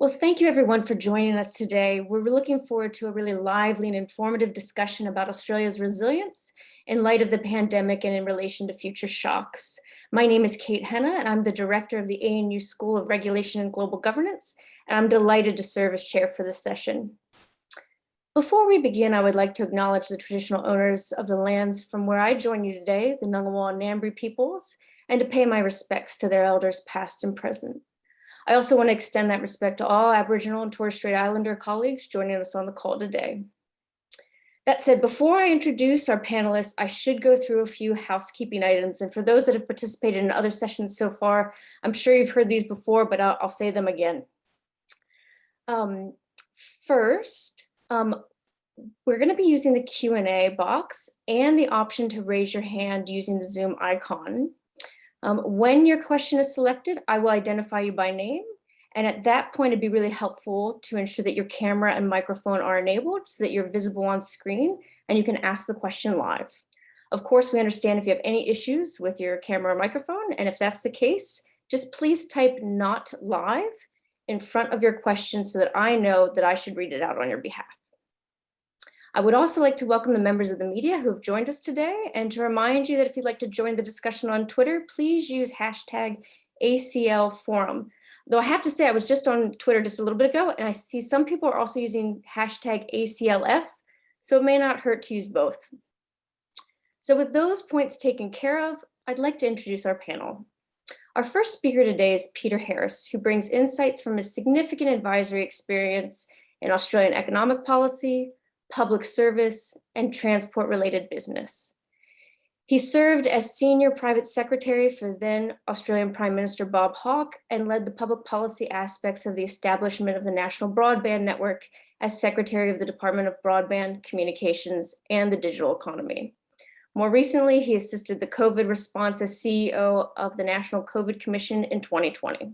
Well, thank you everyone for joining us today. We're looking forward to a really lively and informative discussion about Australia's resilience in light of the pandemic and in relation to future shocks. My name is Kate Henne and I'm the director of the ANU School of Regulation and Global Governance, and I'm delighted to serve as chair for this session. Before we begin, I would like to acknowledge the traditional owners of the lands from where I join you today, the Ngunnawal and Ngambri peoples, and to pay my respects to their elders past and present. I also want to extend that respect to all Aboriginal and Torres Strait Islander colleagues joining us on the call today. That said, before I introduce our panelists, I should go through a few housekeeping items. And for those that have participated in other sessions so far, I'm sure you've heard these before, but I'll, I'll say them again. Um, first, um, we're going to be using the Q&A box and the option to raise your hand using the Zoom icon. Um, when your question is selected, I will identify you by name. And at that point, it'd be really helpful to ensure that your camera and microphone are enabled so that you're visible on screen and you can ask the question live. Of course, we understand if you have any issues with your camera or microphone, and if that's the case, just please type not live in front of your question so that I know that I should read it out on your behalf. I would also like to welcome the members of the media who have joined us today and to remind you that if you'd like to join the discussion on Twitter, please use hashtag ACL forum. Though I have to say, I was just on Twitter just a little bit ago and I see some people are also using hashtag ACLF, so it may not hurt to use both. So with those points taken care of, I'd like to introduce our panel. Our first speaker today is Peter Harris, who brings insights from his significant advisory experience in Australian economic policy, public service, and transport-related business. He served as senior private secretary for then Australian Prime Minister Bob Hawke and led the public policy aspects of the establishment of the National Broadband Network as secretary of the Department of Broadband Communications and the Digital Economy. More recently, he assisted the COVID response as CEO of the National COVID Commission in 2020.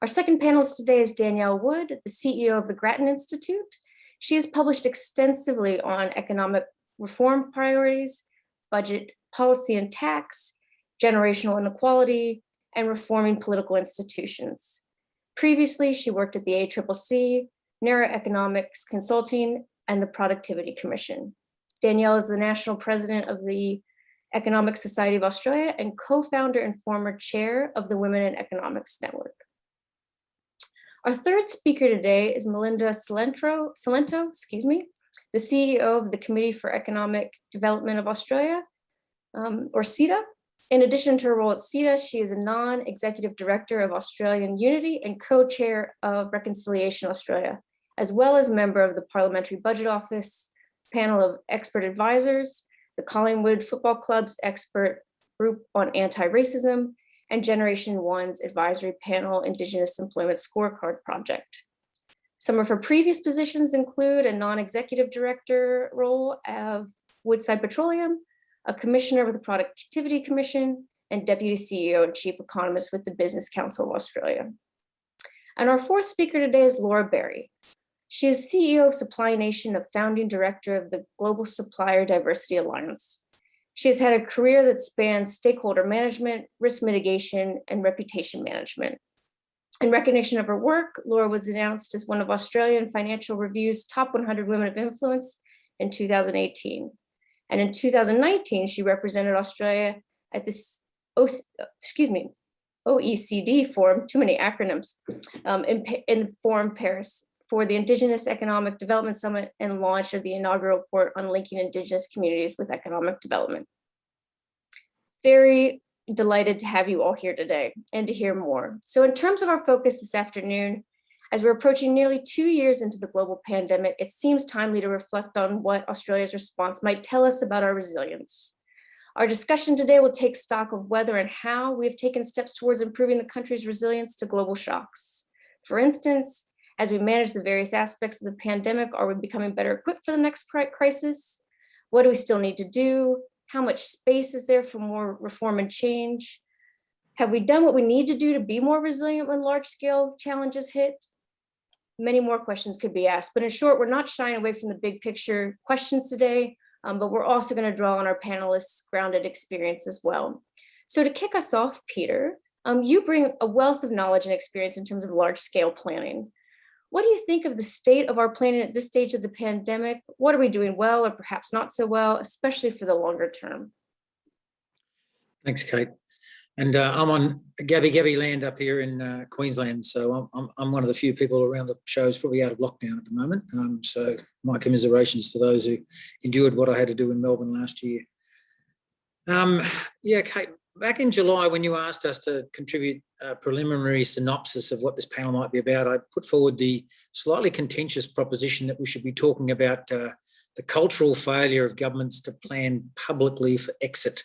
Our second panelist today is Danielle Wood, the CEO of the Grattan Institute, she has published extensively on economic reform priorities, budget policy and tax, generational inequality, and reforming political institutions. Previously, she worked at the ACCC, NERA Economics Consulting, and the Productivity Commission. Danielle is the national president of the Economic Society of Australia and co-founder and former chair of the Women in Economics Network. Our third speaker today is Melinda Cilento, Cilento, excuse me, the CEO of the Committee for Economic Development of Australia, um, or CEDA. In addition to her role at CEDA, she is a non-executive director of Australian Unity and co-chair of Reconciliation Australia, as well as member of the Parliamentary Budget Office panel of expert advisors, the Collingwood Football Club's expert group on anti-racism, and Generation One's advisory panel Indigenous Employment Scorecard Project. Some of her previous positions include a non-executive director role of Woodside Petroleum, a commissioner with the Productivity Commission, and deputy CEO and chief economist with the Business Council of Australia. And our fourth speaker today is Laura Berry. She is CEO of Supply Nation, a founding director of the Global Supplier Diversity Alliance. She has had a career that spans stakeholder management, risk mitigation, and reputation management. In recognition of her work, Laura was announced as one of Australian Financial Review's top 100 women of influence in 2018. And in 2019, she represented Australia at this, excuse me, OECD forum, too many acronyms, um, in, in Forum Paris for the Indigenous Economic Development Summit and launch of the inaugural report on linking Indigenous communities with economic development. Very delighted to have you all here today and to hear more. So in terms of our focus this afternoon, as we're approaching nearly two years into the global pandemic, it seems timely to reflect on what Australia's response might tell us about our resilience. Our discussion today will take stock of whether and how we have taken steps towards improving the country's resilience to global shocks. For instance, as we manage the various aspects of the pandemic, are we becoming better equipped for the next crisis? What do we still need to do? How much space is there for more reform and change? Have we done what we need to do to be more resilient when large scale challenges hit? Many more questions could be asked, but in short, we're not shying away from the big picture questions today, um, but we're also gonna draw on our panelists' grounded experience as well. So to kick us off, Peter, Um, you bring a wealth of knowledge and experience in terms of large scale planning. What do you think of the state of our planning at this stage of the pandemic? What are we doing well or perhaps not so well, especially for the longer term? Thanks, Kate. And uh, I'm on Gubbi Gubbi land up here in uh, Queensland. So I'm, I'm, one of the few people around the show who's probably out of lockdown at the moment. Um, so my commiserations to those who endured what I had to do in Melbourne last year. Um, yeah, Kate, back in July when you asked us to contribute a preliminary synopsis of what this panel might be about, I put forward the slightly contentious proposition that we should be talking about uh, the cultural failure of governments to plan publicly for exit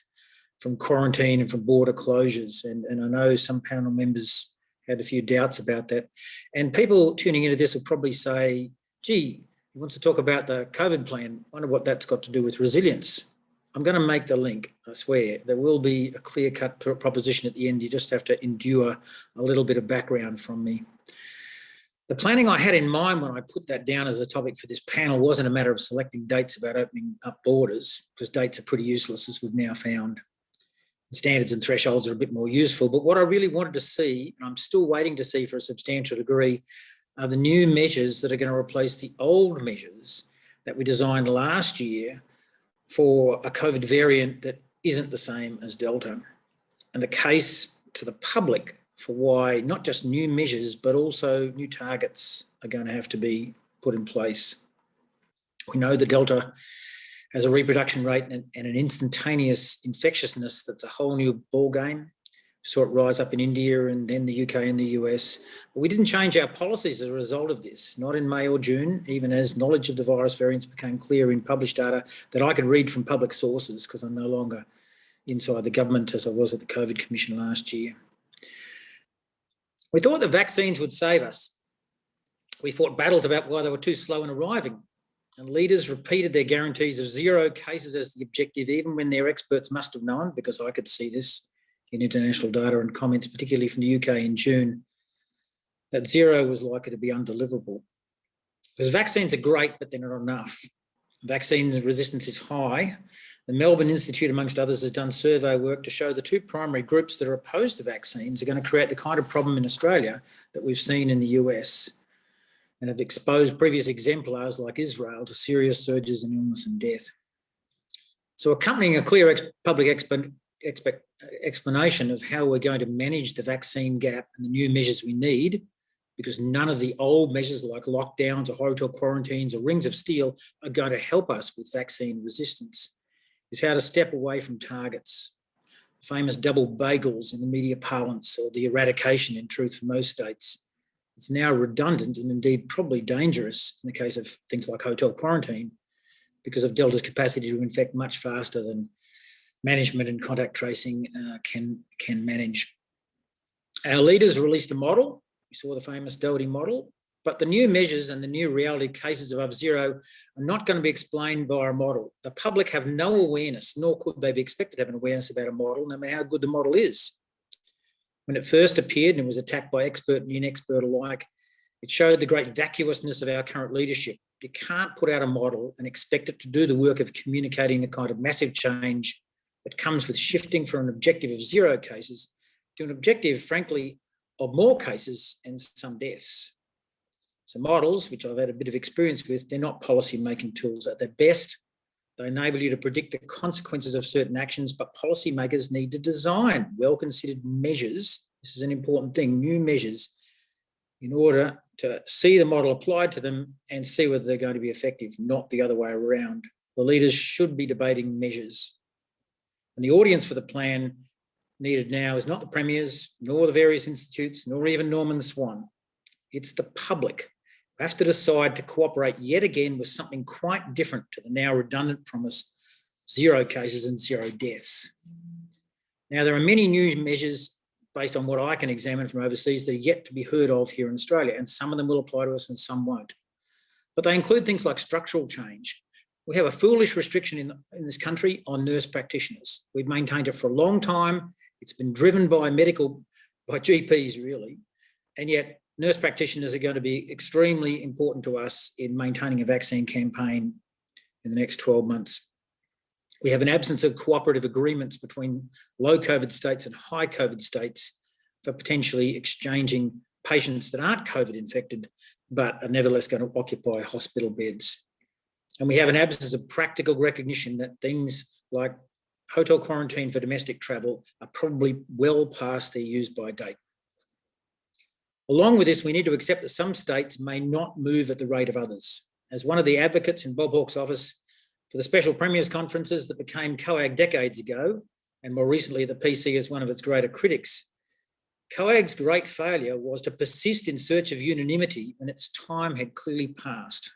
from quarantine and from border closures. And, and I know some panel members had a few doubts about that. And people tuning into this will probably say, gee, he wants to talk about the COVID plan. I wonder what that's got to do with resilience. I'm going to make the link, I swear. There will be a clear-cut proposition at the end. You just have to endure a little bit of background from me. The planning I had in mind when I put that down as a topic for this panel wasn't a matter of selecting dates about opening up borders, because dates are pretty useless, as we've now found standards and thresholds are a bit more useful. But what I really wanted to see, and I'm still waiting to see for a substantial degree, are the new measures that are going to replace the old measures that we designed last year for a COVID variant that isn't the same as Delta. And the case to the public for why not just new measures, but also new targets are going to have to be put in place. We know the Delta has a reproduction rate and, an instantaneous infectiousness that's a whole new ball game. Saw it rise up in India and then the UK and the US. But we didn't change our policies as a result of this, not in May or June, even as knowledge of the virus variants became clear in published data that I could read from public sources because I'm no longer inside the government as I was at the COVID Commission last year. We thought the vaccines would save us. We fought battles about why they were too slow in arriving and leaders repeated their guarantees of zero cases as the objective, even when their experts must have known, because I could see this in international data and comments, particularly from the UK in June, that zero was likely to be undeliverable. Because vaccines are great, but they're not enough. Vaccine resistance is high. The Melbourne Institute, amongst others, has done survey work to show the two primary groups that are opposed to vaccines are going to create the kind of problem in Australia that we've seen in the US and have exposed previous exemplars like Israel to serious surges in illness and death. So accompanying a clear ex public Uh, explanation of how we're going to manage the vaccine gap and the new measures we need, because none of the old measures like lockdowns or hotel quarantines or rings of steel are going to help us with vaccine resistance, is how to step away from targets. The famous double bagels in the media parlance or the eradication in truth for most states it's now redundant and indeed probably dangerous in the case of things like hotel quarantine because of Delta's capacity to infect much faster than management and contact tracing uh, can, can manage. Our leaders released a model. We saw the famous Doherty model, but the new measures and the new reality cases above zero are not going to be explained by a model. The public have no awareness, nor could they be expected to have an awareness about a model, no matter how good the model is. When it first appeared and was attacked by expert and inexpert alike, it showed the great vacuousness of our current leadership. You can't put out a model and expect it to do the work of communicating the kind of massive change that comes with shifting from an objective of zero cases to an objective, frankly, of more cases and some deaths. So models, which I've had a bit of experience with, they're not policy making tools. At their best, they enable you to predict the consequences of certain actions, but policymakers need to design well-considered measures. This is an important thing, new measures, in order to see the model applied to them and see whether they're going to be effective, not the other way around. The leaders should be debating measures. And the audience for the plan needed now is not the premiers, nor the various institutes, nor even Norman Swan. It's the public have to decide to cooperate yet again with something quite different to the now redundant promise, zero cases and zero deaths. Now, there are many new measures based on what I can examine from overseas that are yet to be heard of here in Australia, and some of them will apply to us and some won't. But they include things like structural change. We have a foolish restriction in, in this country on nurse practitioners. We've maintained it for a long time. It's been driven by medical, by GPs really, and yet nurse practitioners are going to be extremely important to us in maintaining a vaccine campaign in the next 12 months. We have an absence of cooperative agreements between low COVID states and high COVID states for potentially exchanging patients that aren't COVID infected, but are nevertheless going to occupy hospital beds. And we have an absence of practical recognition that things like hotel quarantine for domestic travel are probably well past their use by date. Along with this, we need to accept that some states may not move at the rate of others. As one of the advocates in Bob Hawke's office for the special premiers conferences that became COAG decades ago, and more recently the PC as one of its greater critics, COAG's great failure was to persist in search of unanimity when its time had clearly passed.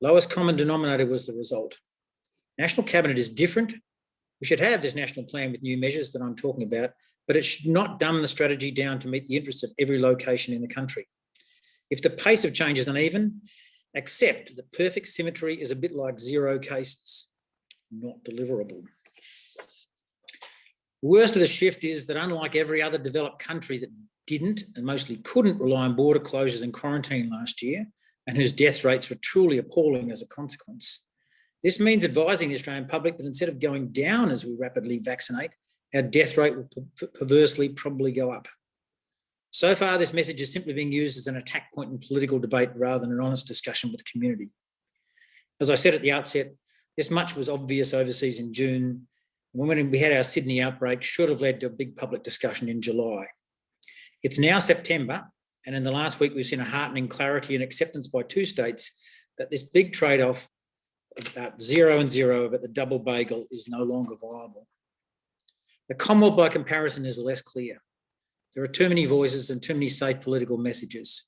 Lowest common denominator was the result. National Cabinet is different. We should have this national plan with new measures that I'm talking about, but it should not dumb the strategy down to meet the interests of every location in the country. If the pace of change is uneven, accept that perfect symmetry is a bit like zero cases, not deliverable. The worst of the shift is that unlike every other developed country that didn't and mostly couldn't rely on border closures and quarantine last year, and whose death rates were truly appalling as a consequence, this means advising the Australian public that instead of going down as we rapidly vaccinate, our death rate will perversely probably go up. So far, this message is simply being used as an attack point in political debate rather than an honest discussion with the community. As I said at the outset, this much was obvious overseas in June when we had our Sydney outbreak should have led to a big public discussion in July. It's now September, and in the last week, we've seen a heartening clarity and acceptance by two states that this big trade-off about zero and zero about the double bagel is no longer viable. The Commonwealth, by comparison, is less clear. There are too many voices and too many safe political messages.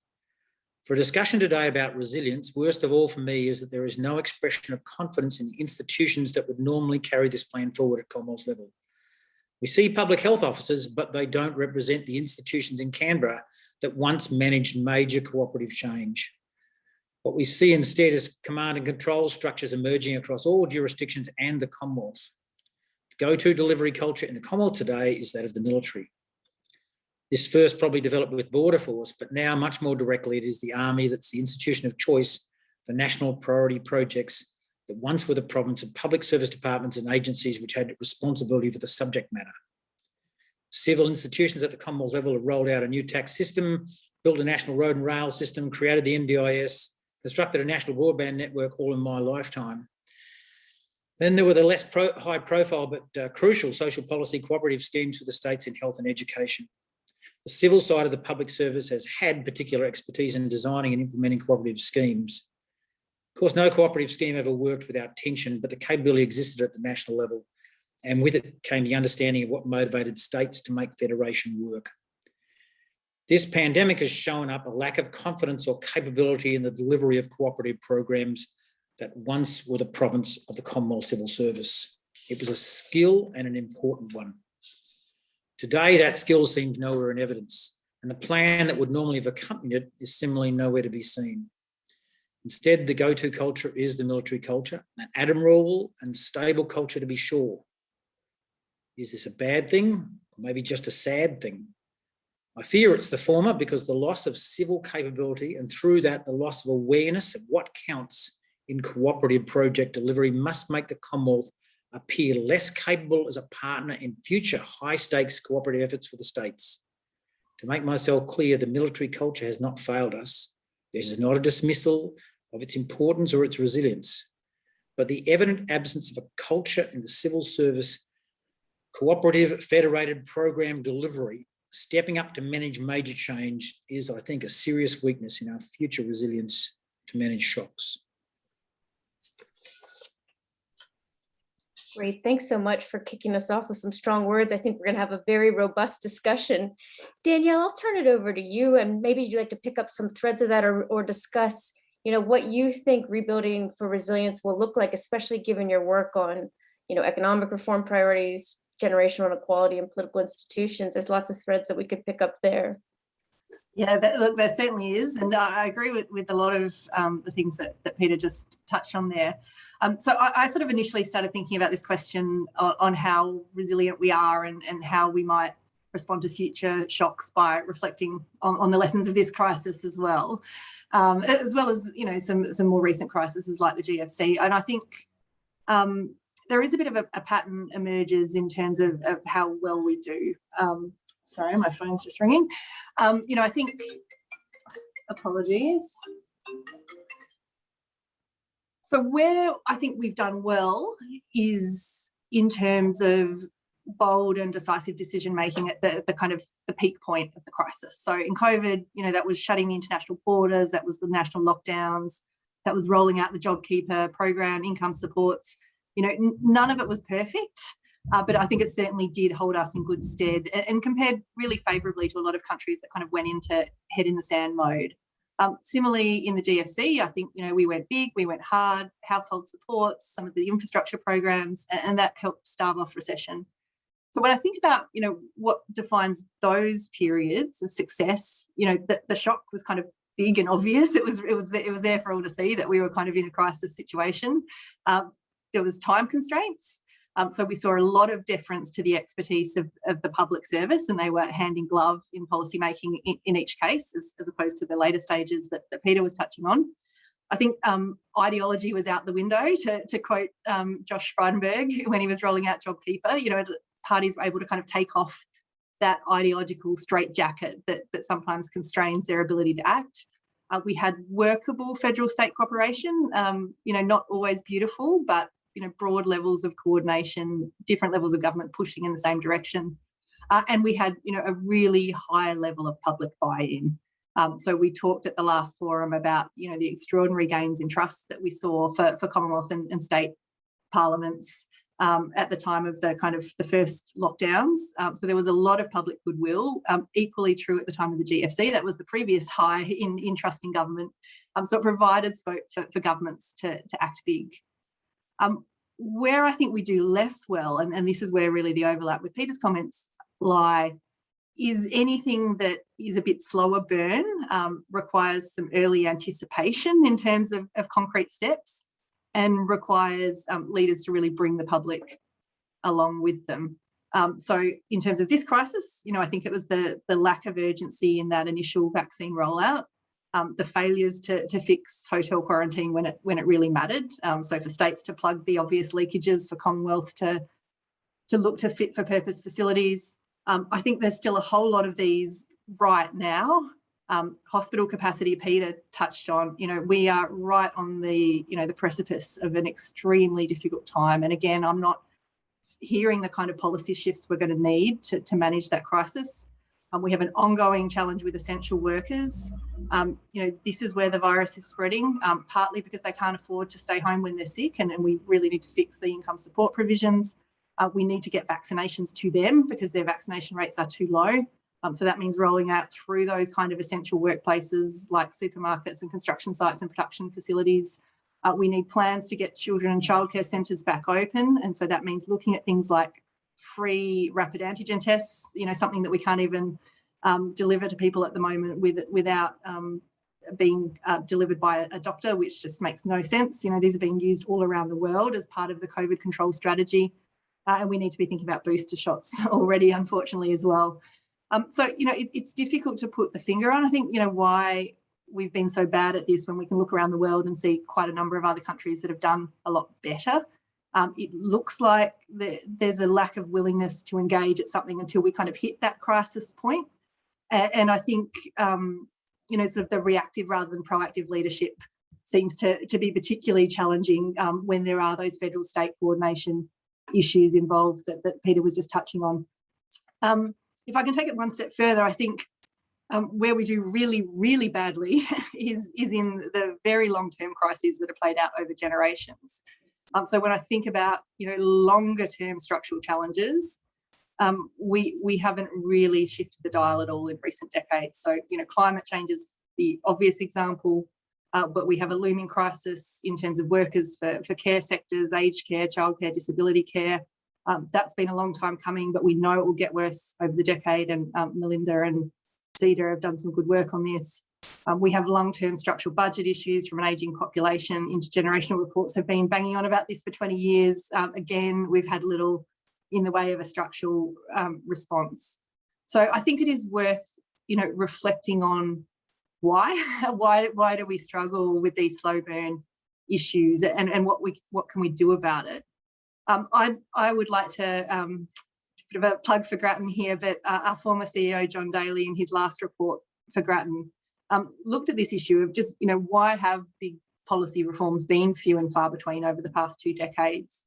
For a discussion today about resilience, worst of all for me is that there is no expression of confidence in the institutions that would normally carry this plan forward at Commonwealth level. We see public health officers, but they don't represent the institutions in Canberra that once managed major cooperative change. What we see instead is command and control structures emerging across all jurisdictions and the Commonwealth. The go-to delivery culture in the Commonwealth today is that of the military. This first probably developed with Border Force, but now much more directly, it is the Army that's the institution of choice for national priority projects that once were the province of public service departments and agencies which had responsibility for the subject matter. Civil institutions at the Commonwealth level have rolled out a new tax system, built a national road and rail system, created the NDIS, constructed a national broadband network all in my lifetime. Then there were the less pro high profile but uh, crucial social policy cooperative schemes for the states in health and education. The civil side of the public service has had particular expertise in designing and implementing cooperative schemes. Of course, no cooperative scheme ever worked without tension, but the capability existed at the national level. And with it came the understanding of what motivated states to make federation work. This pandemic has shown up a lack of confidence or capability in the delivery of cooperative programs that once were the province of the Commonwealth Civil Service. It was a skill and an important one. Today, that skill seems nowhere in evidence, and the plan that would normally have accompanied it is similarly nowhere to be seen. Instead, the go-to culture is the military culture, an admirable and stable culture to be sure. Is this a bad thing, or maybe just a sad thing? I fear it's the former because the loss of civil capability and through that the loss of awareness of what counts in cooperative project delivery must make the Commonwealth appear less capable as a partner in future high stakes cooperative efforts for the states. To make myself clear, the military culture has not failed us. This is not a dismissal of its importance or its resilience, but the evident absence of a culture in the civil service cooperative federated program delivery stepping up to manage major change is, I think, a serious weakness in our future resilience to manage shocks. Great. Thanks so much for kicking us off with some strong words. I think we're going to have a very robust discussion. Danielle, I'll turn it over to you and maybe you'd like to pick up some threads of that or, or discuss, you know, what you think rebuilding for resilience will look like, especially given your work on, you know, economic reform priorities, generational inequality and political institutions. There's lots of threads that we could pick up there. Yeah, that, look, there certainly is. And I agree with, with a lot of um, the things that, that Peter just touched on there. Um, so I, I, sort of initially started thinking about this question on, on, how resilient we are and, and how we might respond to future shocks by reflecting on, on the lessons of this crisis as well, um, as well as, you know, some, some more recent crises like the GFC. And I think um, there is a bit of a, a, pattern emerges in terms of, of how well we do. Um, sorry, my phone's just ringing. Um, you know, I think, apologies. So where I think we've done well is in terms of bold and decisive decision making at the, the kind of the peak point of the crisis. So in COVID, you know, that was shutting the international borders, that was the national lockdowns, that was rolling out the JobKeeper program, income supports. You know, none of it was perfect, uh, but I think it certainly did hold us in good stead and, and compared really favourably to a lot of countries that kind of went into head in the sand mode. Um, similarly, in the GFC, I think you know we went big, we went hard, household supports, some of the infrastructure programs, and, and that helped starve off recession. So when I think about you know what defines those periods of success, you know the, the shock was kind of big and obvious. It was it was it was there for all to see that we were kind of in a crisis situation. Um, there was time constraints. Um, so we saw a lot of deference to the expertise of, of the public service and they were hand in glove in policy making in, in each case as, as, opposed to the later stages that, that Peter was touching on. I think um, ideology was out the window to, to quote um, Josh Frydenberg when he was rolling out JobKeeper, you know, parties were able to kind of take off that ideological straitjacket that, that sometimes constrains their ability to act. Uh, we had workable federal state cooperation, um, you know, not always beautiful, but you know, broad levels of coordination, different levels of government pushing in the same direction. Uh, and we had, you know, a really high level of public buy-in. Um, so we talked at the last forum about, you know, the extraordinary gains in trust that we saw for, for Commonwealth and, and state parliaments um, at the time of the kind of the first lockdowns. Um, so there was a lot of public goodwill, um, equally true at the time of the GFC. That was the previous high in, in trust in government. Um, so it provided scope for, for governments to, to act big. Um, where I think we do less well, and, and this is where really the overlap with Peter's comments lie, is anything that is a bit slower burn, um, requires some early anticipation in terms of, of concrete steps and requires um, leaders to really bring the public along with them. Um, so in terms of this crisis, you know, I think it was the, the lack of urgency in that initial vaccine rollout um, the failures to, to fix hotel quarantine when it when it really mattered. Um, so for states to plug the obvious leakages, for Commonwealth to to look to fit for purpose facilities. Um, I think there's still a whole lot of these right now. Um, hospital capacity, Peter touched on, you know, we are right on the, you know, the precipice of an extremely difficult time. And again, I'm not hearing the kind of policy shifts we're going to need to, to manage that crisis. Um, we have an ongoing challenge with essential workers. Um, you know, this is where the virus is spreading, um, partly because they can't afford to stay home when they're sick and, and we really need to fix the income support provisions. Uh, we need to get vaccinations to them because their vaccination rates are too low. Um, so that means rolling out through those kind of essential workplaces like supermarkets and construction sites and production facilities. Uh, we need plans to get children and childcare centres back open. And so that means looking at things like free rapid antigen tests, you know, something that we can't even um, deliver to people at the moment with, without um, being uh, delivered by a, doctor, which just makes no sense. You know, these are being used all around the world as part of the COVID control strategy. Uh, and we need to be thinking about booster shots already, unfortunately, as well. Um, so, you know, it, it's difficult to put the finger on. I think, you know, why we've been so bad at this when we can look around the world and see quite a number of other countries that have done a lot better. Um, it looks like the, there's a lack of willingness to engage at something until we kind of hit that crisis point. And, and I think, um, you know, sort of the reactive rather than proactive leadership seems to, to be particularly challenging um, when there are those federal state coordination issues involved that, that Peter was just touching on. Um, if I can take it one step further, I think um, where we do really, really badly is, is in the very long-term crises that are played out over generations. Um, so when I think about, you know, longer term structural challenges, um, we, we haven't really shifted the dial at all in recent decades. So, you know, climate change is the obvious example, uh, but we have a looming crisis in terms of workers for, for care sectors, aged care, childcare, disability care. Um, that's been a long time coming, but we know it will get worse over the decade and um, Melinda and CEDA have done some good work on this. Um, we have long-term structural budget issues from an ageing population. Intergenerational reports have been banging on about this for 20 years. Um, again, we've had little in the way of a structural um, response. So I think it is worth, you know, reflecting on why, why, why do we struggle with these slow burn issues and, and what we what can we do about it. Um, I, I would like to um, bit of a plug for Grattan here, but uh, our former CEO, John Daley, in his last report for Grattan, um, looked at this issue of just, you know, why have big policy reforms been few and far between over the past two decades?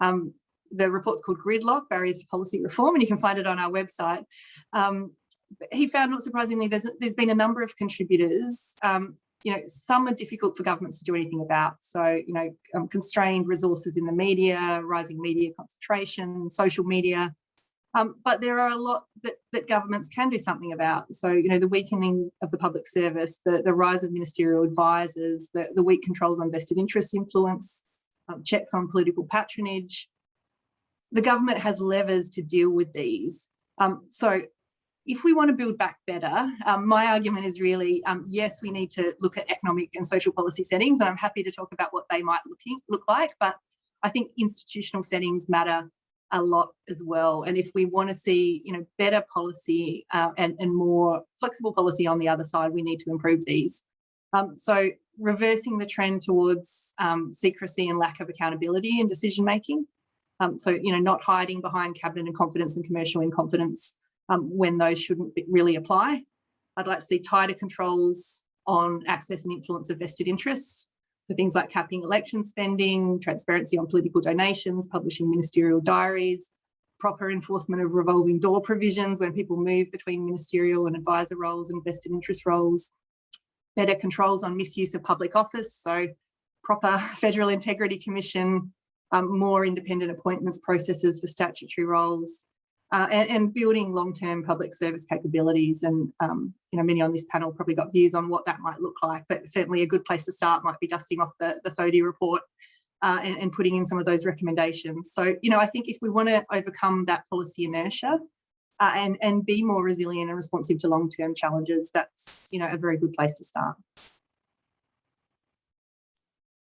Um, the report's called Gridlock, Barriers to Policy Reform, and you can find it on our website. Um, he found, not surprisingly, there's, there's been a number of contributors. Um, you know, some are difficult for governments to do anything about. So, you know, um, constrained resources in the media, rising media concentration, social media. Um, but there are a lot that, that governments can do something about. So, you know, the weakening of the public service, the, the rise of ministerial advisors, the, the weak controls on vested interest influence, um, checks on political patronage. The government has levers to deal with these. Um, so if we want to build back better, um, my argument is really, um, yes, we need to look at economic and social policy settings, and I'm happy to talk about what they might looking, look like, but I think institutional settings matter a lot as well. And if we want to see, you know, better policy uh, and, and more flexible policy on the other side, we need to improve these. Um, so reversing the trend towards um, secrecy and lack of accountability in decision making. Um, so, you know, not hiding behind cabinet and confidence and commercial in confidence um, when those shouldn't really apply. I'd like to see tighter controls on access and influence of vested interests for things like capping election spending, transparency on political donations, publishing ministerial diaries, proper enforcement of revolving door provisions when people move between ministerial and advisor roles and vested interest roles, better controls on misuse of public office, so proper Federal Integrity Commission, um, more independent appointments processes for statutory roles, uh, and, and, building long-term public service capabilities. And, um, you know, many on this panel probably got views on what that might look like, but certainly a good place to start might be dusting off the, the Thodey report uh, and, and, putting in some of those recommendations. So, you know, I think if we want to overcome that policy inertia uh, and, and be more resilient and responsive to long-term challenges, that's, you know, a very good place to start.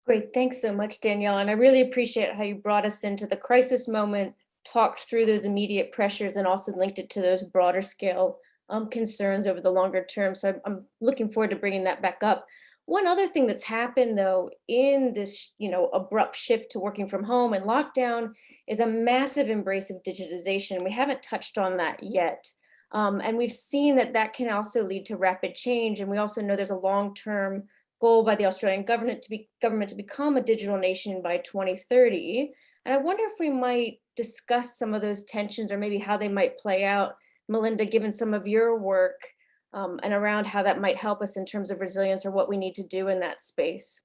Great, thanks so much, Danielle. And I really appreciate how you brought us into the crisis moment talked through those immediate pressures and also linked it to those broader scale um, concerns over the longer term. So I'm, I'm looking forward to bringing that back up. One other thing that's happened though in this, you know, abrupt shift to working from home and lockdown is a massive embrace of digitization. We haven't touched on that yet. Um, and we've seen that that can also lead to rapid change. And we also know there's a long-term goal by the Australian government to be government to become a digital nation by 2030. And I wonder if we might discuss some of those tensions or maybe how they might play out, Melinda, given some of your work um, and around how that might help us in terms of resilience or what we need to do in that space.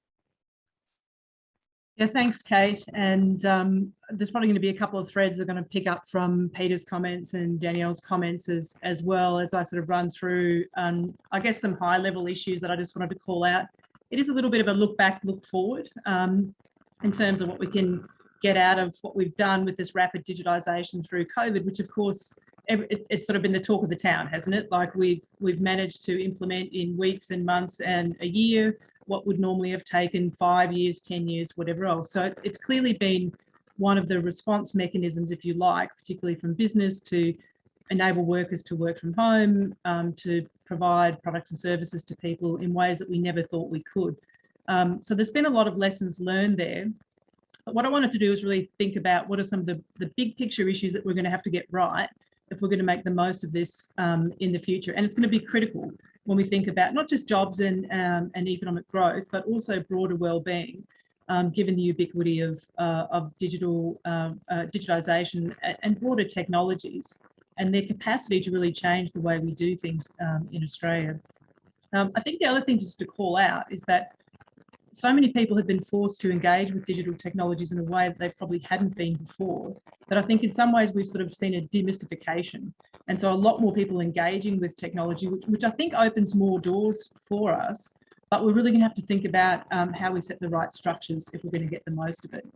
Yeah, thanks, Kate. And um, there's probably going to be a couple of threads that are going to pick up from Peter's comments and Danielle's comments as, as well as I sort of run through, um, I guess, some high level issues that I just wanted to call out. It is a little bit of a look back, look forward um, in terms of what we can get out of what we've done with this rapid digitization through COVID, which of course it's sort of been the talk of the town, hasn't it? Like we've we've managed to implement in weeks and months and a year what would normally have taken five years, 10 years, whatever else. So it's clearly been one of the response mechanisms, if you like, particularly from business to enable workers to work from home, um, to provide products and services to people in ways that we never thought we could. Um, so there's been a lot of lessons learned there. What I wanted to do is really think about what are some of the, the big picture issues that we're going to have to get right if we're going to make the most of this um, in the future. And it's going to be critical when we think about not just jobs and, um, and economic growth, but also broader well-being, um, given the ubiquity of, uh, of digital um, uh, digitization and broader technologies and their capacity to really change the way we do things um, in Australia. Um, I think the other thing just to call out is that so many people have been forced to engage with digital technologies in a way that they probably hadn't been before. That I think in some ways we've sort of seen a demystification. And so a lot more people engaging with technology, which, which I think opens more doors for us. But we're really going to have to think about um, how we set the right structures if we're going to get the most of it.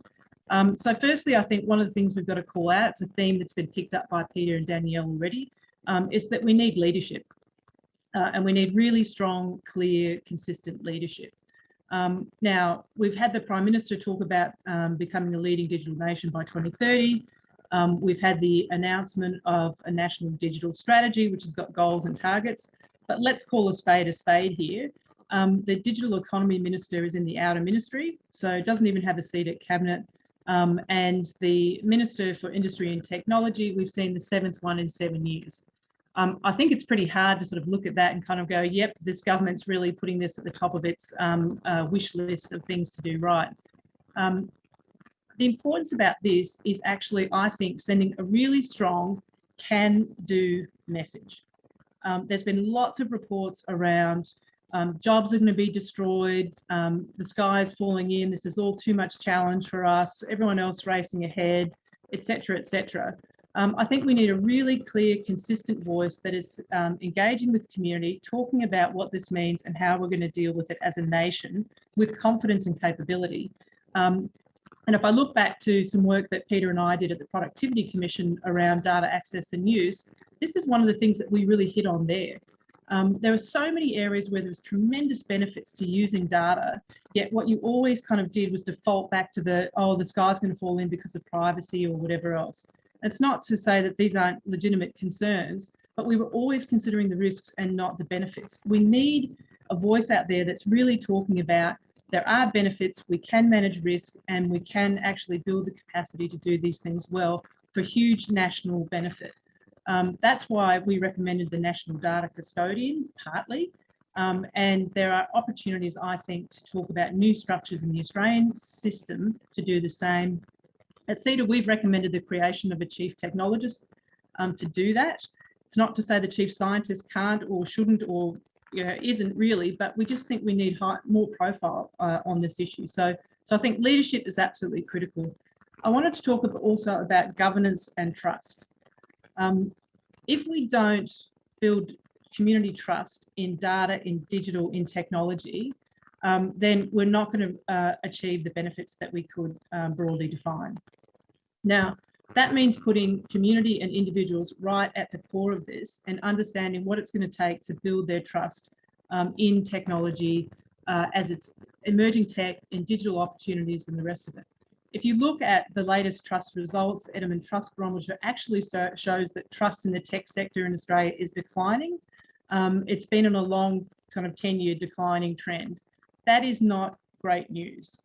Um, so firstly, I think one of the things we've got to call out, it's a theme that's been picked up by Peter and Danielle already, um, is that we need leadership. Uh, and we need really strong, clear, consistent leadership. Um, now, we've had the Prime Minister talk about um, becoming a leading digital nation by 2030. Um, we've had the announcement of a national digital strategy, which has got goals and targets. But let's call a spade a spade here. Um, the digital economy minister is in the outer ministry, so doesn't even have a seat at cabinet. Um, and the Minister for Industry and Technology, we've seen the seventh one in seven years. Um, I think it's pretty hard to sort of look at that and kind of go, yep, this government's really putting this at the top of its um, uh, wish list of things to do right. Um, the importance about this is actually, I think, sending a really strong can do message. Um, there's been lots of reports around um, jobs are going to be destroyed, um, the sky is falling in, this is all too much challenge for us, everyone else racing ahead, etc., etc. Um, I think we need a really clear, consistent voice that is um, engaging with community, talking about what this means and how we're going to deal with it as a nation with confidence and capability. Um, and if I look back to some work that Peter and I did at the Productivity Commission around data access and use, this is one of the things that we really hit on there. Um, there are so many areas where there's tremendous benefits to using data, yet what you always kind of did was default back to the, oh, the sky's going to fall in because of privacy or whatever else. It's not to say that these aren't legitimate concerns, but we were always considering the risks and not the benefits. We need a voice out there that's really talking about there are benefits, we can manage risk, and we can actually build the capacity to do these things well for huge national benefit. Um, that's why we recommended the National Data Custodian, partly. Um, and there are opportunities, I think, to talk about new structures in the Australian system to do the same. At CEDA, we've recommended the creation of a chief technologist um, to do that. It's not to say the chief scientist can't or shouldn't or you know, isn't really, but we just think we need high, more profile uh, on this issue. So, so I think leadership is absolutely critical. I wanted to talk also about governance and trust. Um, if we don't build community trust in data, in digital, in technology, um, then we're not going to uh, achieve the benefits that we could um, broadly define. Now, that means putting community and individuals right at the core of this and understanding what it's going to take to build their trust um, in technology uh, as it's emerging tech and digital opportunities and the rest of it. If you look at the latest trust results, Edelman Trust Barometer actually so, shows that trust in the tech sector in Australia is declining. Um, it's been on a long kind of 10 year declining trend. That is not great news.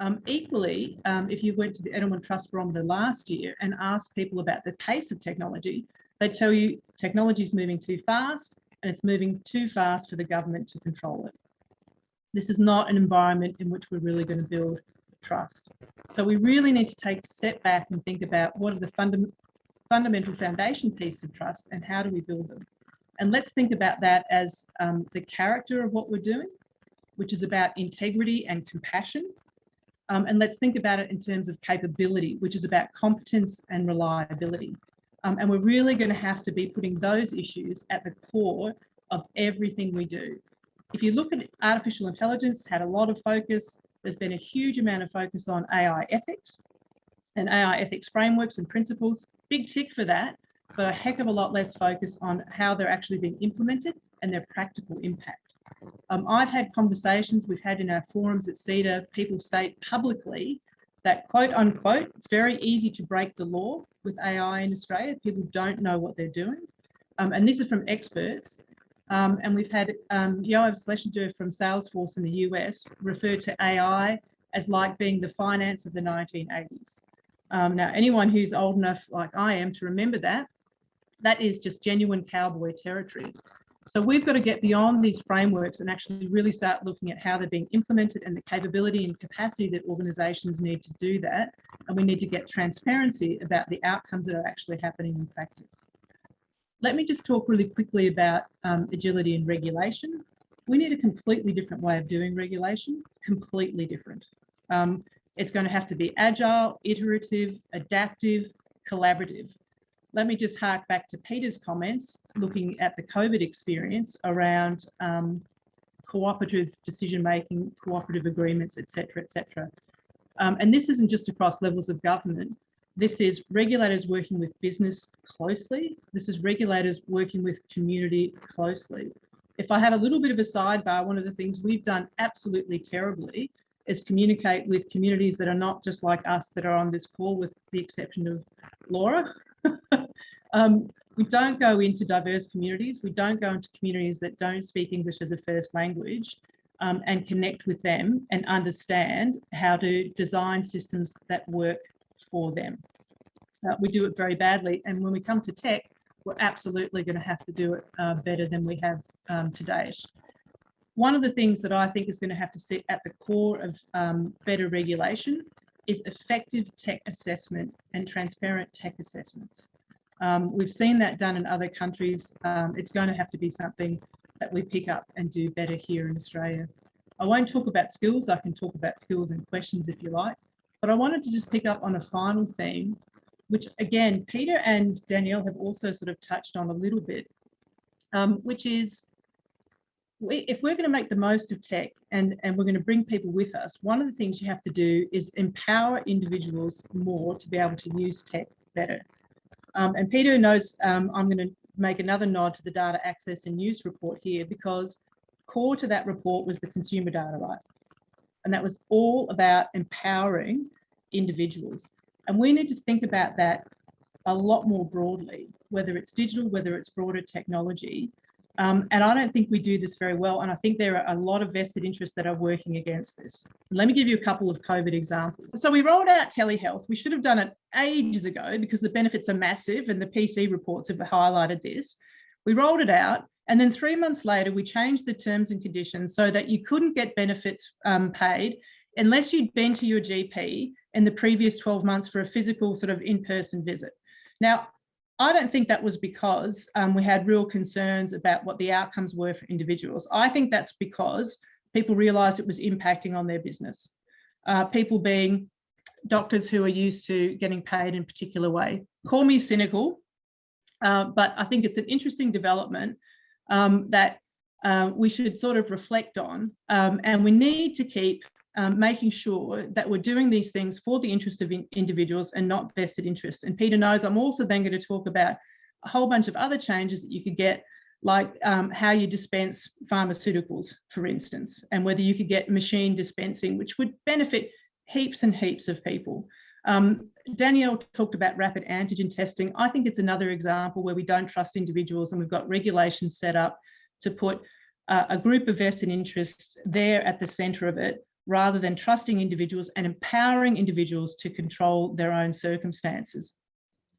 Um, equally, um, if you went to the Edelman Trust Barometer last year and asked people about the pace of technology, they tell you technology is moving too fast and it's moving too fast for the government to control it. This is not an environment in which we're really going to build trust. So we really need to take a step back and think about what are the funda fundamental foundation pieces of trust and how do we build them? And let's think about that as um, the character of what we're doing, which is about integrity and compassion. Um, and let's think about it in terms of capability, which is about competence and reliability. Um, and we're really going to have to be putting those issues at the core of everything we do. If you look at artificial intelligence, had a lot of focus, there's been a huge amount of focus on AI ethics and AI ethics frameworks and principles. Big tick for that, but a heck of a lot less focus on how they're actually being implemented and their practical impact. Um, I've had conversations we've had in our forums at CEDA, people state publicly that quote unquote, it's very easy to break the law with AI in Australia. People don't know what they're doing. Um, and this is from experts. Um, and we've had um, Yoav Schlesinger from Salesforce in the US refer to AI as like being the finance of the 1980s. Um, now, anyone who's old enough like I am to remember that, that is just genuine cowboy territory. So we've got to get beyond these frameworks and actually really start looking at how they're being implemented and the capability and capacity that organizations need to do that. And we need to get transparency about the outcomes that are actually happening in practice. Let me just talk really quickly about um, agility and regulation. We need a completely different way of doing regulation, completely different. Um, it's going to have to be agile, iterative, adaptive, collaborative. Let me just hark back to Peter's comments, looking at the COVID experience around um, cooperative decision-making, cooperative agreements, et etc., etc. Um, and this isn't just across levels of government. This is regulators working with business closely. This is regulators working with community closely. If I have a little bit of a sidebar, one of the things we've done absolutely terribly is communicate with communities that are not just like us that are on this call, with the exception of Laura. um, we don't go into diverse communities. We don't go into communities that don't speak English as a first language. um, and connect with them and understand how to design systems that work for them. Uh, we do it very badly. And when we come to tech, we're absolutely going to have to do it uh, better than we have um, to date. One of the things that I think is going to have to sit at the core of um, better regulation is effective tech assessment and transparent tech assessments. Um, we've seen that done in other countries. Um, it's going to have to be something that we pick up and do better here in Australia. I won't talk about skills. I can talk about skills and questions if you like, but I wanted to just pick up on a final theme, which again, Peter and Danielle have also sort of touched on a little bit, um, which is we, if we're going to make the most of tech and, and we're going to bring people with us, one of the things you have to do is empower individuals more to be able to use tech better. Um, and Peter knows um, I'm going to make another nod to the data access and use report here because core to that report was the consumer data right. And that was all about empowering individuals. And we need to think about that a lot more broadly, whether it's digital, whether it's broader technology, um, and I don't think we do this very well. And I think there are a lot of vested interests that are working against this. Let me give you a couple of COVID examples. So we rolled out telehealth. We should have done it ages ago because the benefits are massive and the PC reports have highlighted this. We rolled it out. And then three months later, we changed the terms and conditions so that you couldn't get benefits um, paid unless you'd been to your GP in the previous 12 months for a physical sort of in-person visit. Now, I don't think that was because um, we had real concerns about what the outcomes were for individuals. I think that's because people realised it was impacting on their business. Uh, people being doctors who are used to getting paid in a particular way. Call me cynical, uh, but I think it's an interesting development um, that uh, we should sort of reflect on. Um, and we need to keep um, making sure that we're doing these things for the interest of in individuals and not vested interests. And Peter knows I'm also then going to talk about a whole bunch of other changes that you could get, like um, how you dispense pharmaceuticals, for instance, and whether you could get machine dispensing, which would benefit heaps and heaps of people. Um, Danielle talked about rapid antigen testing. I think it's another example where we don't trust individuals and we've got regulations set up to put uh, a group of vested interests there at the centre of it rather than trusting individuals and empowering individuals to control their own circumstances.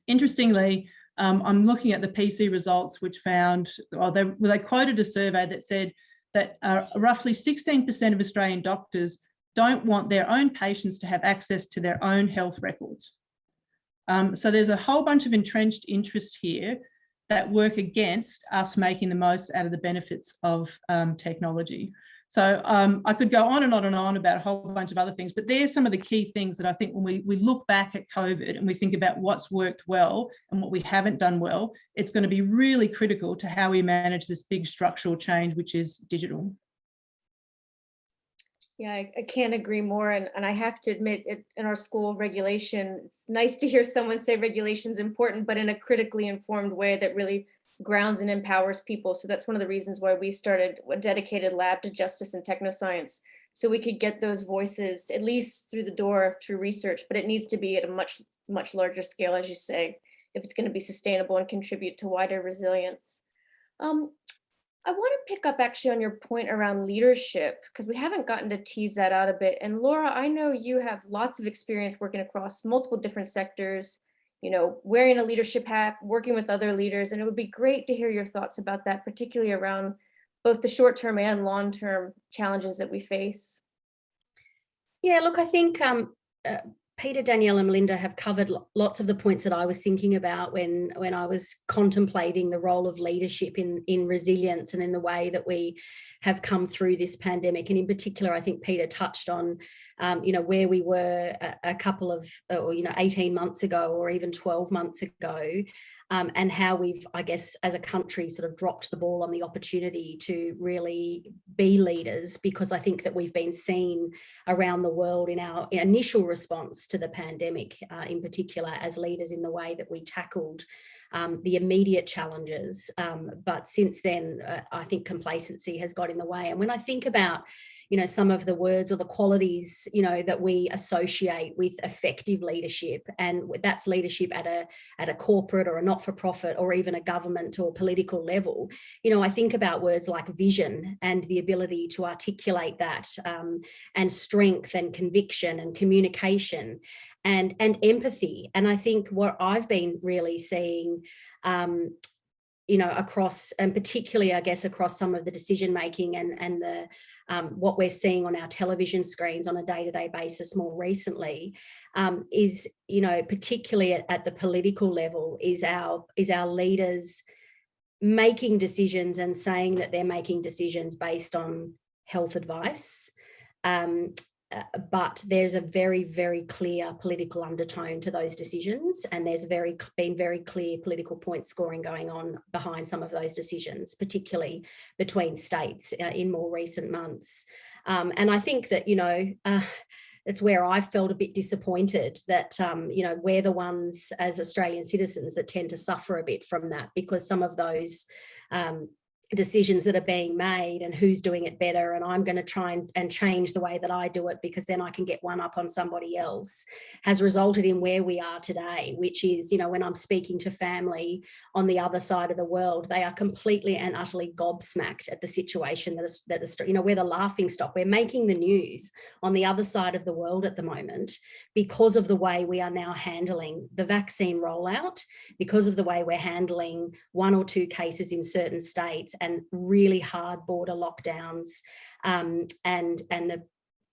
Interestingly, um, I'm looking at the PC results, which found, well, they, well, they quoted a survey that said that uh, roughly 16% of Australian doctors don't want their own patients to have access to their own health records. Um, so there's a whole bunch of entrenched interests here that work against us making the most out of the benefits of um, technology. So um, I could go on and on and on about a whole bunch of other things, but there's some of the key things that I think when we, we look back at COVID and we think about what's worked well and what we haven't done well, it's going to be really critical to how we manage this big structural change, which is digital. Yeah, I, I can't agree more. And, and I have to admit it in our school regulation, it's nice to hear someone say regulation is important, but in a critically informed way that really grounds and empowers people. So that's one of the reasons why we started a dedicated lab to justice and technoscience. So we could get those voices at least through the door through research, but it needs to be at a much, much larger scale, as you say, if it's going to be sustainable and contribute to wider resilience. Um, I want to pick up actually on your point around leadership, because we haven't gotten to tease that out a bit. And Laura, I know you have lots of experience working across multiple different sectors, you know, wearing a leadership hat, working with other leaders. And it would be great to hear your thoughts about that, particularly around both the short-term and long-term challenges that we face. Yeah, look, I think um, uh, Peter, Danielle and Melinda have covered lots of the points that I was thinking about when, when I was contemplating the role of leadership in, in resilience and in the way that we have come through this pandemic. And in particular, I think Peter touched on, um, you know, where we were a, a couple of, or, you know, 18 months ago or even 12 months ago, um, and how we've, I guess, as a country sort of dropped the ball on the opportunity to really be leaders, because I think that we've been seen around the world in our initial response to the pandemic, uh, in particular, as leaders in the way that we tackled um, the immediate challenges. Um, but since then, uh, I think complacency has got in the way. And when I think about, you know, some of the words or the qualities, you know, that we associate with effective leadership. And that's leadership at a, at a corporate or a not-for-profit or even a government or political level. You know, I think about words like vision and the ability to articulate that um, and strength and conviction and communication and, and empathy. And I think what I've been really seeing um, you know, across and particularly, I guess, across some of the decision making and, and the um, what we're seeing on our television screens on a day-to-day basis more recently um, is, you know, particularly at, at the political level, is our is our leaders making decisions and saying that they're making decisions based on health advice. Um, but there's a very, very clear political undertone to those decisions. And there's very been very clear political point scoring going on behind some of those decisions, particularly between states uh, in more recent months. Um, and I think that, you know, uh, it's where I felt a bit disappointed that, um, you know, we're the ones as Australian citizens that tend to suffer a bit from that because some of those um, decisions that are being made and who's doing it better and I'm going to try and, and change the way that I do it because then I can get one up on somebody else has resulted in where we are today which is you know when I'm speaking to family on the other side of the world they are completely and utterly gobsmacked at the situation that is that is you know we're the laughing stock. We're making the news on the other side of the world at the moment because of the way we are now handling the vaccine rollout because of the way we're handling one or two cases in certain states and really hard border lockdowns um, and, and the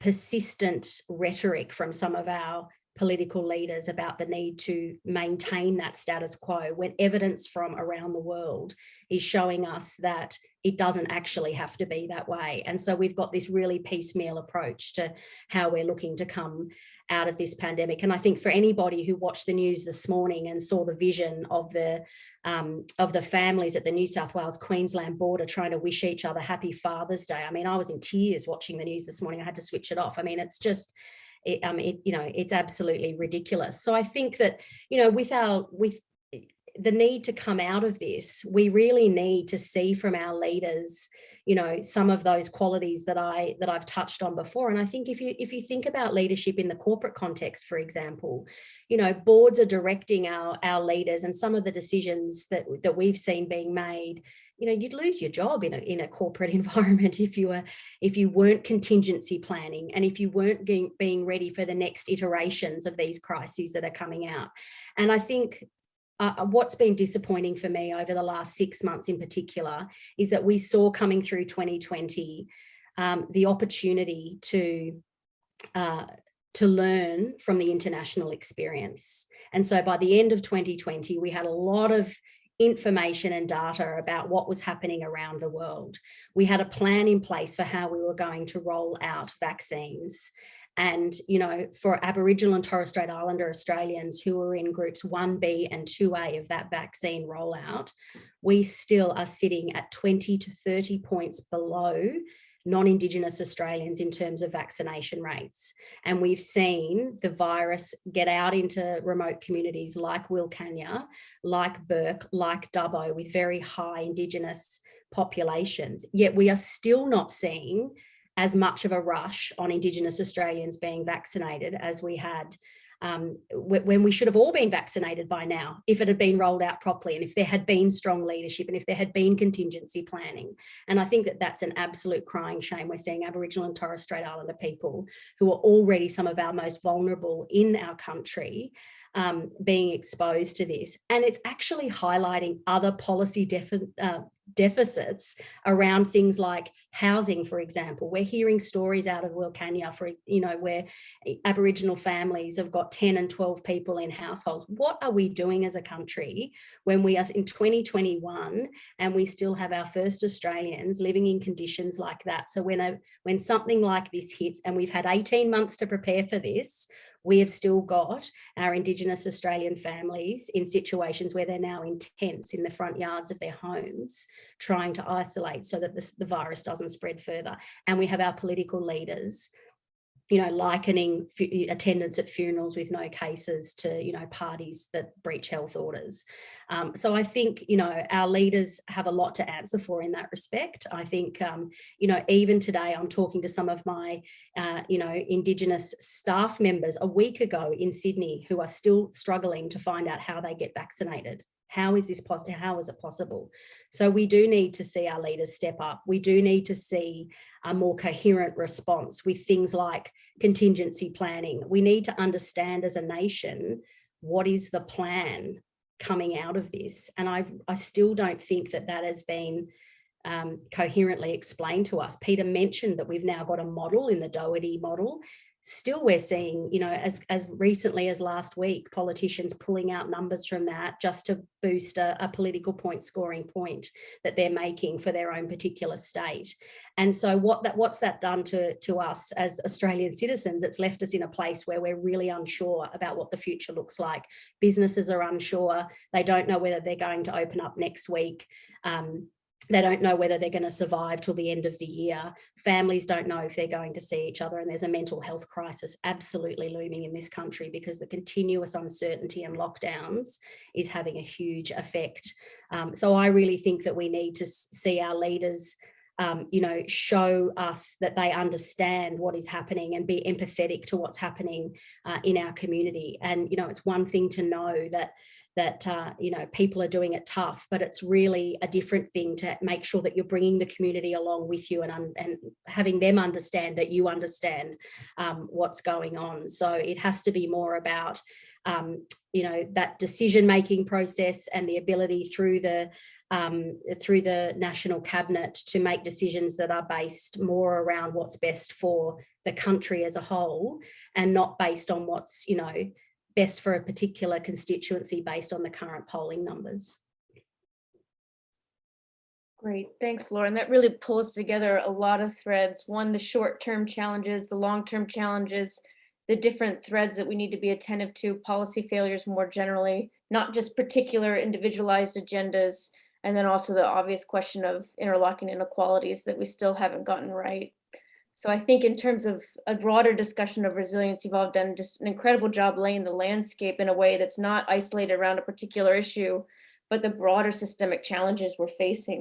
persistent rhetoric from some of our political leaders about the need to maintain that status quo when evidence from around the world is showing us that it doesn't actually have to be that way. And so we've got this really piecemeal approach to how we're looking to come out of this pandemic. And I think for anybody who watched the news this morning and saw the vision of the um, of the families at the New South Wales Queensland border trying to wish each other happy Father's Day. I mean, I was in tears watching the news this morning. I had to switch it off. I mean, it's just it, um, it, you know, it's absolutely ridiculous. So I think that, you know, with our, with the need to come out of this, we really need to see from our leaders, you know, some of those qualities that I that I've touched on before. And I think if you if you think about leadership in the corporate context, for example, you know, boards are directing our our leaders and some of the decisions that that we've seen being made you know you'd lose your job in a, in a corporate environment if you were if you weren't contingency planning and if you weren't being, being ready for the next iterations of these crises that are coming out and i think uh, uh, what's been disappointing for me over the last six months in particular is that we saw coming through 2020 um, the opportunity to uh, to learn from the international experience. And so by the end of 2020, we had a lot of information and data about what was happening around the world. We had a plan in place for how we were going to roll out vaccines. And, you know, for Aboriginal and Torres Strait Islander Australians who were in groups 1B and 2A of that vaccine rollout, we still are sitting at 20 to 30 points below non-Indigenous Australians in terms of vaccination rates. And we've seen the virus get out into remote communities like Wilcannia, like Bourke, like Dubbo with very high Indigenous populations. Yet we are still not seeing as much of a rush on Indigenous Australians being vaccinated as we had um, when we should have all been vaccinated by now if it had been rolled out properly and if there had been strong leadership and if there had been contingency planning. And I think that that's an absolute crying shame. We're seeing Aboriginal and Torres Strait Islander people who are already some of our most vulnerable in our country um, being exposed to this. And it's actually highlighting other policy uh, deficits around things like housing, for example. We're hearing stories out of Wilcannia, for you know, where Aboriginal families have got 10 and 12 people in households. What are we doing as a country when we are in 2021 and we still have our first Australians living in conditions like that? So when, a, when something like this hits and we've had 18 months to prepare for this, we have still got our Indigenous Australian families in situations where they're now in tents in the front yards of their homes, trying to isolate so that the virus doesn't spread further. And we have our political leaders you know, likening attendance at funerals with no cases to, you know, parties that breach health orders. Um, so I think, you know, our leaders have a lot to answer for in that respect. I think, um, you know, even today I'm talking to some of my, uh, you know, Indigenous staff members a week ago in Sydney who are still struggling to find out how they get vaccinated. How is this possible? How is it possible? So we do need to see our leaders step up. We do need to see a more coherent response with things like contingency planning. We need to understand as a nation what is the plan coming out of this. And I, I still don't think that that has been um, coherently explained to us. Peter mentioned that we've now got a model in the Doherty model. Still, we're seeing, you know, as, as recently as last week, politicians pulling out numbers from that just to boost a, a political point scoring point that they're making for their own particular state. And so what that what's that done to, to us as Australian citizens? It's left us in a place where we're really unsure about what the future looks like. Businesses are unsure. They don't know whether they're going to open up next week. Um, they don't know whether they're going to survive till the end of the year. Families don't know if they're going to see each other. And there's a mental health crisis absolutely looming in this country because the continuous uncertainty and lockdowns is having a huge effect. Um, so I really think that we need to see our leaders um, you know, show us that they understand what is happening and be empathetic to what's happening uh, in our community. And, you know, it's one thing to know that that uh, you know people are doing it tough but it's really a different thing to make sure that you're bringing the community along with you and, and having them understand that you understand um, what's going on. So it has to be more about um, you know that decision making process and the ability through the um, through the national cabinet to make decisions that are based more around what's best for the country as a whole and not based on what's you know best for a particular constituency based on the current polling numbers. Great, thanks, Lauren. That really pulls together a lot of threads. One, the short-term challenges, the long-term challenges, the different threads that we need to be attentive to, policy failures more generally, not just particular individualized agendas, and then also the obvious question of interlocking inequalities that we still haven't gotten right. So I think in terms of a broader discussion of resilience, you've all done just an incredible job laying the landscape in a way that's not isolated around a particular issue, but the broader systemic challenges we're facing.